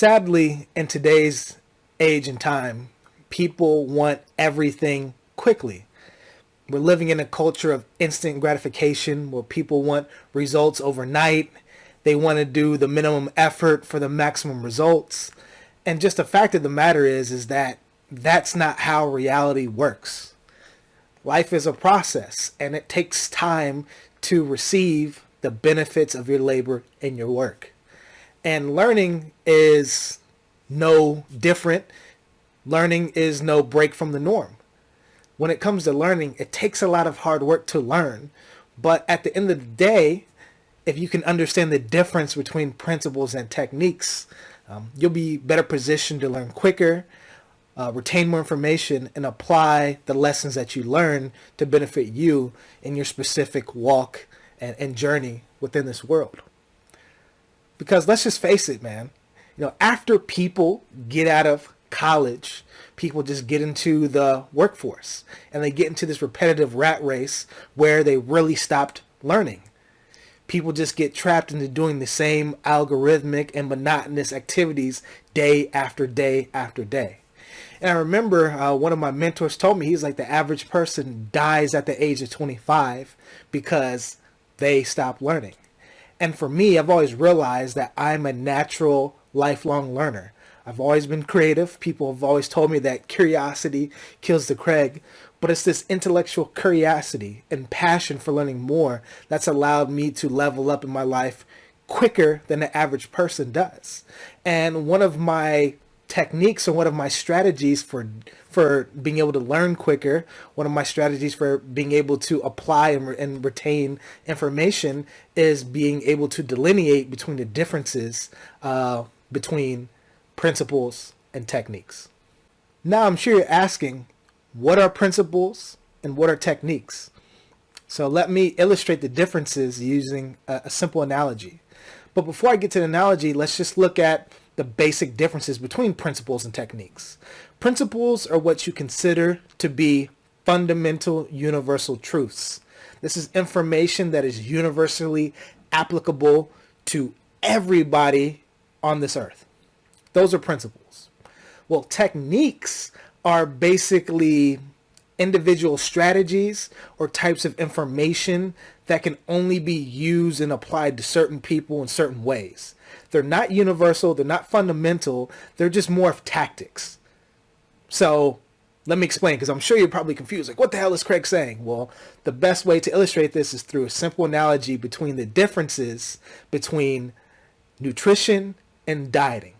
Sadly, in today's age and time, people want everything quickly. We're living in a culture of instant gratification where people want results overnight. They want to do the minimum effort for the maximum results. And just the fact of the matter is, is that that's not how reality works. Life is a process and it takes time to receive the benefits of your labor and your work. And learning is no different. Learning is no break from the norm. When it comes to learning, it takes a lot of hard work to learn. But at the end of the day, if you can understand the difference between principles and techniques, um, you'll be better positioned to learn quicker, uh, retain more information, and apply the lessons that you learn to benefit you in your specific walk and, and journey within this world. Because let's just face it, man. You know, after people get out of college, people just get into the workforce and they get into this repetitive rat race where they really stopped learning. People just get trapped into doing the same algorithmic and monotonous activities day after day after day. And I remember uh, one of my mentors told me, he's like, the average person dies at the age of 25 because they stop learning. And for me, I've always realized that I'm a natural lifelong learner. I've always been creative. People have always told me that curiosity kills the Craig, but it's this intellectual curiosity and passion for learning more that's allowed me to level up in my life quicker than the average person does. And one of my techniques and one of my strategies for for being able to learn quicker one of my strategies for being able to apply and, and retain information is being able to delineate between the differences uh, between principles and techniques. Now i'm sure you're asking what are principles and what are techniques? So let me illustrate the differences using a, a simple analogy. But before i get to the analogy let's just look at the basic differences between principles and techniques. Principles are what you consider to be fundamental universal truths. This is information that is universally applicable to everybody on this earth. Those are principles. Well, techniques are basically individual strategies or types of information that can only be used and applied to certain people in certain ways. They're not universal. They're not fundamental. They're just more of tactics. So let me explain because I'm sure you're probably confused. Like, what the hell is Craig saying? Well, the best way to illustrate this is through a simple analogy between the differences between nutrition and dieting.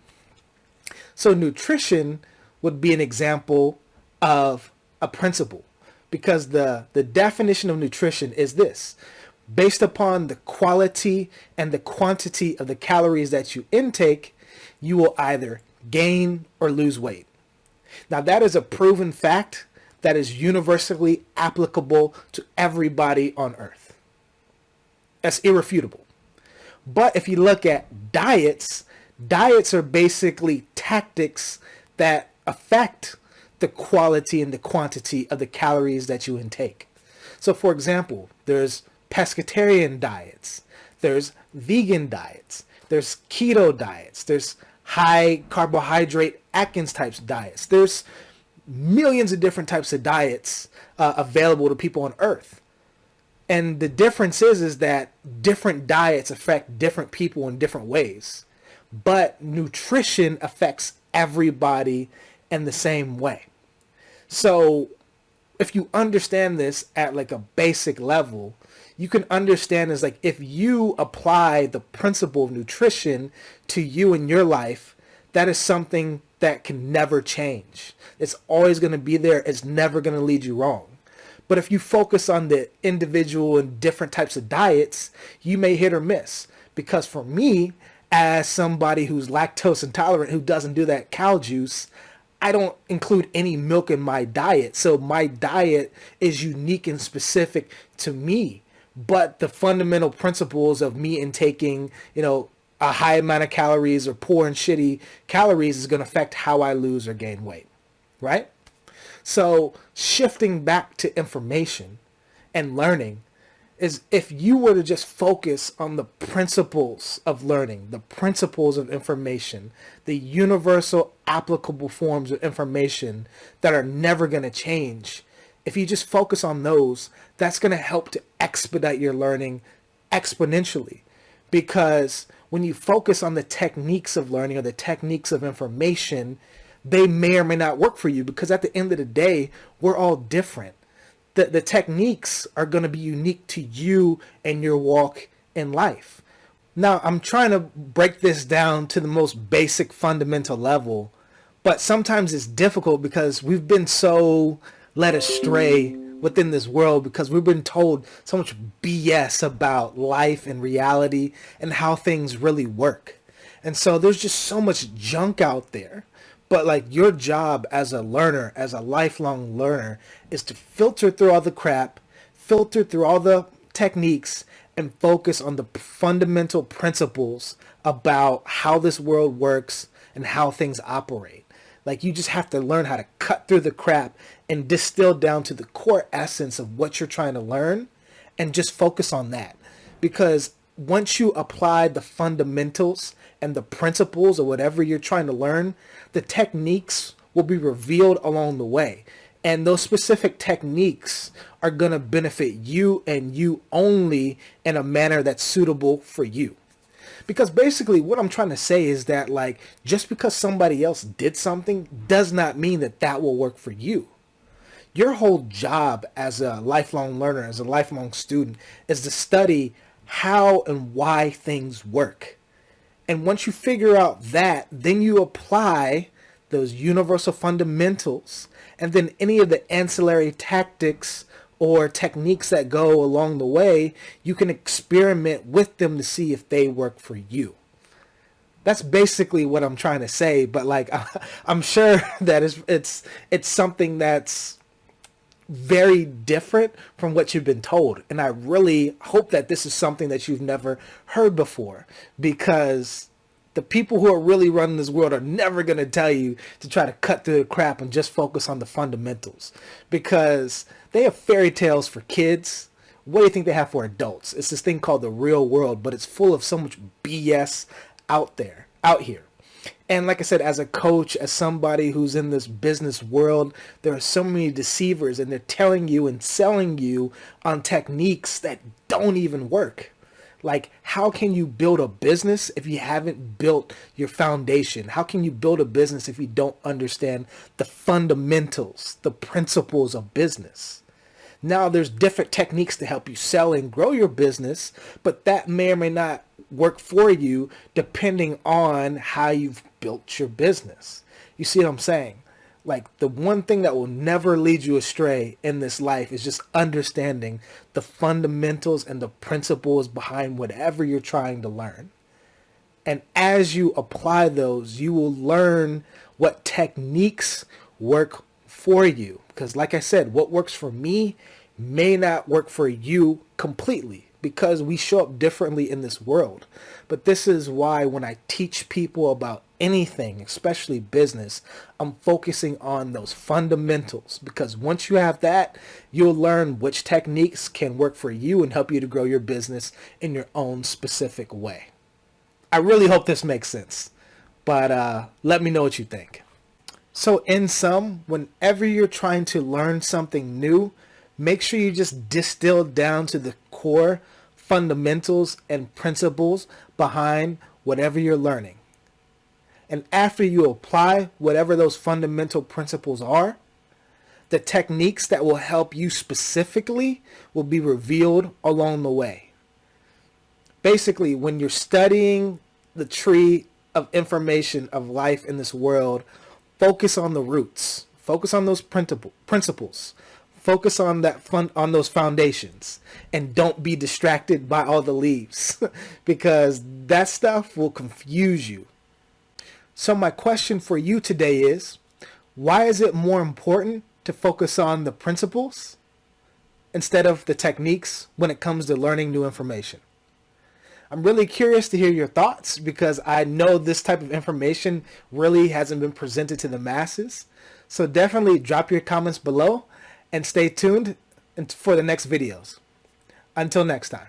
So nutrition would be an example of a principle because the, the definition of nutrition is this based upon the quality and the quantity of the calories that you intake, you will either gain or lose weight. Now that is a proven fact that is universally applicable to everybody on earth. That's irrefutable. But if you look at diets, diets are basically tactics that affect the quality and the quantity of the calories that you intake. So for example, there's pescatarian diets, there's vegan diets, there's keto diets, there's high carbohydrate Atkins types diets. There's millions of different types of diets uh, available to people on earth. And the difference is, is that different diets affect different people in different ways. But nutrition affects everybody in the same way. So if you understand this at like a basic level, you can understand is like if you apply the principle of nutrition to you in your life, that is something that can never change. It's always going to be there. It's never going to lead you wrong. But if you focus on the individual and different types of diets, you may hit or miss. Because for me, as somebody who's lactose intolerant, who doesn't do that cow juice, I don't include any milk in my diet. So my diet is unique and specific to me but the fundamental principles of me intaking, you know, a high amount of calories or poor and shitty calories is going to affect how I lose or gain weight, right? So shifting back to information and learning is if you were to just focus on the principles of learning, the principles of information, the universal applicable forms of information that are never going to change, if you just focus on those, that's going to help to expedite your learning exponentially. Because when you focus on the techniques of learning or the techniques of information, they may or may not work for you because at the end of the day, we're all different. The, the techniques are going to be unique to you and your walk in life. Now, I'm trying to break this down to the most basic fundamental level, but sometimes it's difficult because we've been so led astray within this world because we've been told so much BS about life and reality and how things really work. And so there's just so much junk out there. But like your job as a learner, as a lifelong learner, is to filter through all the crap, filter through all the techniques, and focus on the fundamental principles about how this world works and how things operate. Like you just have to learn how to cut through the crap and distill down to the core essence of what you're trying to learn and just focus on that. Because once you apply the fundamentals and the principles of whatever you're trying to learn, the techniques will be revealed along the way. And those specific techniques are going to benefit you and you only in a manner that's suitable for you. Because basically what I'm trying to say is that like just because somebody else did something does not mean that that will work for you. Your whole job as a lifelong learner, as a lifelong student is to study how and why things work. And once you figure out that, then you apply those universal fundamentals and then any of the ancillary tactics or techniques that go along the way, you can experiment with them to see if they work for you. That's basically what I'm trying to say, but like I'm sure that it's it's it's something that's very different from what you've been told. And I really hope that this is something that you've never heard before because the people who are really running this world are never going to tell you to try to cut through the crap and just focus on the fundamentals because they have fairy tales for kids. What do you think they have for adults? It's this thing called the real world, but it's full of so much BS out there, out here. And like I said, as a coach, as somebody who's in this business world, there are so many deceivers and they're telling you and selling you on techniques that don't even work. Like, how can you build a business if you haven't built your foundation? How can you build a business if you don't understand the fundamentals, the principles of business? Now, there's different techniques to help you sell and grow your business, but that may or may not work for you depending on how you've built your business. You see what I'm saying? like the one thing that will never lead you astray in this life is just understanding the fundamentals and the principles behind whatever you're trying to learn. And as you apply those, you will learn what techniques work for you. Because like I said, what works for me may not work for you completely because we show up differently in this world. But this is why when I teach people about anything, especially business, I'm focusing on those fundamentals because once you have that, you'll learn which techniques can work for you and help you to grow your business in your own specific way. I really hope this makes sense, but uh, let me know what you think. So in sum, whenever you're trying to learn something new, make sure you just distill down to the core fundamentals and principles behind whatever you're learning. And after you apply whatever those fundamental principles are, the techniques that will help you specifically will be revealed along the way. Basically, when you're studying the tree of information of life in this world, focus on the roots. Focus on those principles. Focus on that fun on those foundations and don't be distracted by all the leaves because that stuff will confuse you. So my question for you today is, why is it more important to focus on the principles instead of the techniques when it comes to learning new information? I'm really curious to hear your thoughts because I know this type of information really hasn't been presented to the masses. So definitely drop your comments below and stay tuned for the next videos. Until next time.